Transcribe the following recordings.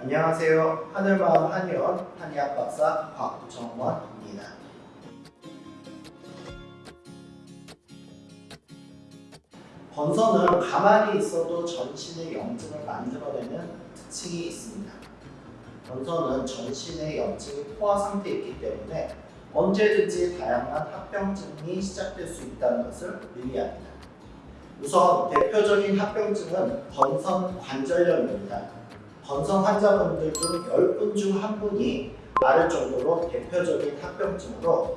안녕하세요. 하늘마음 한의원 한의학 박사 곽정원입니다. 건선은 가만히 있어도 전신의 염증을 만들어내는 특징이 있습니다. 건선은 전신의 염증이 포화 상태에 있기 때문에 언제든지 다양한 합병증이 시작될 수 있다는 것을 의미합니다. 우선 대표적인 합병증은 건선 관절염입니다. 건선 환자분들 중 10분 중 한 분이 말할 정도로 대표적인 합병증으로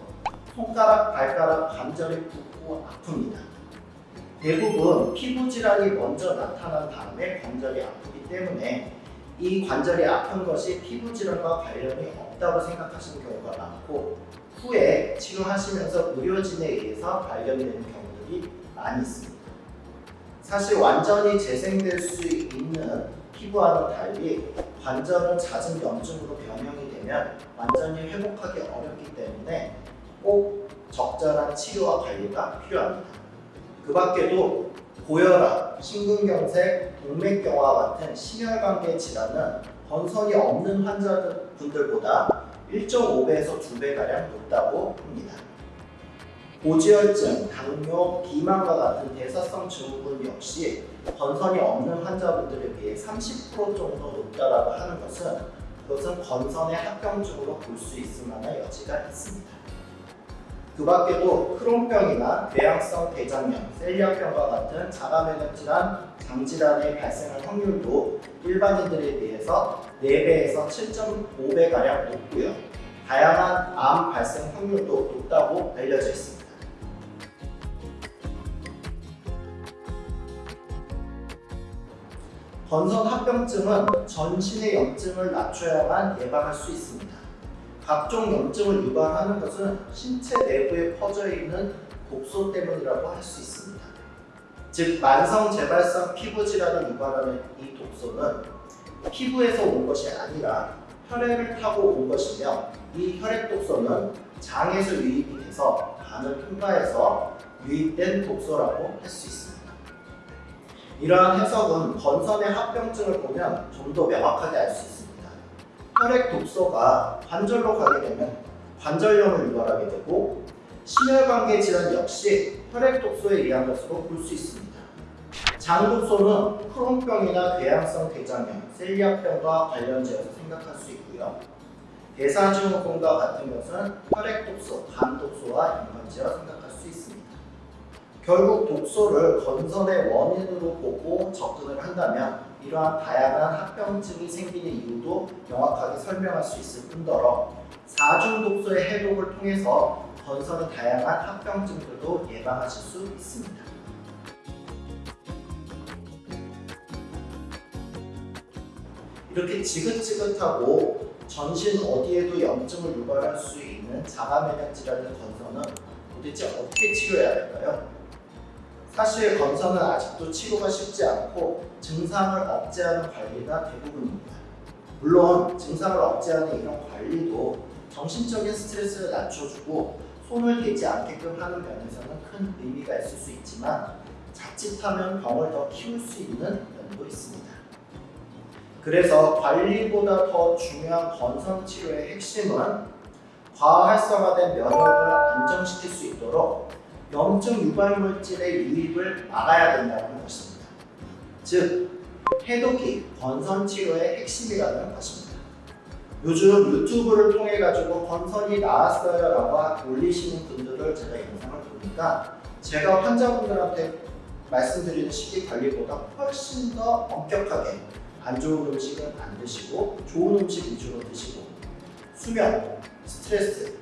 손가락, 발가락 관절이 붓고 아픕니다. 대부분 피부 질환이 먼저 나타난 다음에 관절이 아프기 때문에 이 관절이 아픈 것이 피부 질환과 관련이 없다고 생각하시는 경우가 많고 후에 치료하시면서 의료진에 의해서 발견되는 경우들이 많이 있습니다. 사실 완전히 재생될 수 있는 피부와는 달리 관절은 잦은 염증으로 변형이 되면 완전히 회복하기 어렵기 때문에 꼭 적절한 치료와 관리가 필요합니다. 그 밖에도 고혈압, 심근경색, 동맥경화 같은 심혈관계 질환은 건선이 없는 환자분들보다 1.5배에서 2배가량 높다고 합니다. 고지혈증, 당뇨, 비만과 같은 대사성 증후군 역시 건선이 없는 환자분들에 비해 30% 정도 높다고 하는 것은 그것은 건선의 합병증으로 볼 수 있을 만한 여지가 있습니다. 그 밖에도 크론병이나 궤양성 대장염, 셀리아병과 같은 자가면역 질환, 장질환의 발생할 확률도 일반인들에 비해서 4배에서 7.5배가량 높고요. 다양한 암 발생 확률도 높다고 알려져 있습니다. 건선 합병증은 전신의 염증을 낮춰야만 예방할 수 있습니다. 각종 염증을 유발하는 것은 신체 내부에 퍼져 있는 독소 때문이라고 할 수 있습니다. 즉 만성 재발성 피부 질환을 유발하는 이 독소는 피부에서 온 것이 아니라 혈액을 타고 온 것이며 이 혈액 독소는 장에서 유입이 돼서 간을 통과해서 유입된 독소라고 할 수 있습니다. 이러한 해석은 건선의 합병증을 보면 좀 더 명확하게 알 수 있습니다. 혈액 독소가 관절로 가게 되면 관절염을 유발하게 되고 심혈관계 질환 역시 혈액 독소에 의한 것으로 볼 수 있습니다. 장 독소는 크론병이나 궤양성 대장염, 셀리아병과 관련지어서 생각할 수 있고요. 대사증후군과 같은 것은 혈액 독소, 간 독소와 연관지어 생각할 수 있습니다. 결국 독소를 건선의 원인으로 보고 접근을 한다면 이러한 다양한 합병증이 생기는 이유도 명확하게 설명할 수 있을 뿐더러 사중 독소의 해독을 통해서 건선의 다양한 합병증들도 예방하실 수 있습니다. 이렇게 지긋지긋하고 전신 어디에도 염증을 유발할 수 있는 자가면역 질환의 건선은 도대체 어떻게 치료해야 할까요? 사실 건선은 아직도 치료가 쉽지 않고 증상을 억제하는 관리가 대부분입니다. 물론 증상을 억제하는 이런 관리도 정신적인 스트레스를 낮춰주고 손을 대지 않게끔 하는 면에서는 큰 의미가 있을 수 있지만 자칫하면 병을 더 키울 수 있는 면도 있습니다. 그래서 관리보다 더 중요한 건선 치료의 핵심은 과활성화된 면역을 안정시킬 수 있도록 염증 유발 물질의 유입을 막아야 된다는 것입니다. 즉, 해독이 건선 치료의 핵심이라는 것입니다. 요즘 유튜브를 통해 가지고 건선이 나았어요 라고 올리시는 분들을 제가 영상을 보니까 제가 환자분들한테 말씀드리는 식이 관리보다 훨씬 더 엄격하게 안 좋은 음식은 안 드시고 좋은 음식 위주로 드시고 수면, 스트레스,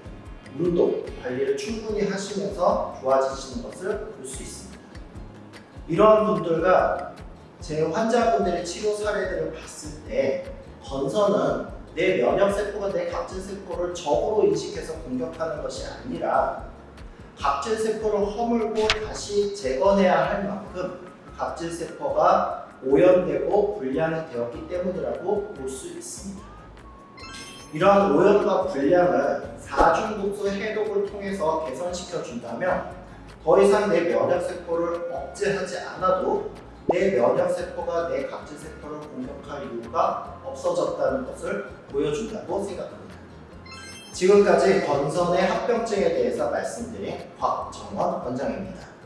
운동 관리를 충분히 하시면서 좋아지시는 것을 볼 수 있습니다. 이러한 분들과 제 환자분들의 치료 사례들을 봤을 때 건선은 내 면역세포가 내 각질세포를 적으로 인식해서 공격하는 것이 아니라 각질세포를 허물고 다시 재건해야 할 만큼 각질세포가 오염되고 불량이 되었기 때문이라고 볼 수 있습니다. 이러한 오염과 불량을 사중독소 해독을 통해서 개선시켜 준다면 더 이상 내 면역세포를 억제하지 않아도 내 면역세포가 내 각질세포를 공격할 이유가 없어졌다는 것을 보여준다고 생각합니다. 지금까지 건선의 합병증에 대해서 말씀드린 곽정원 원장입니다.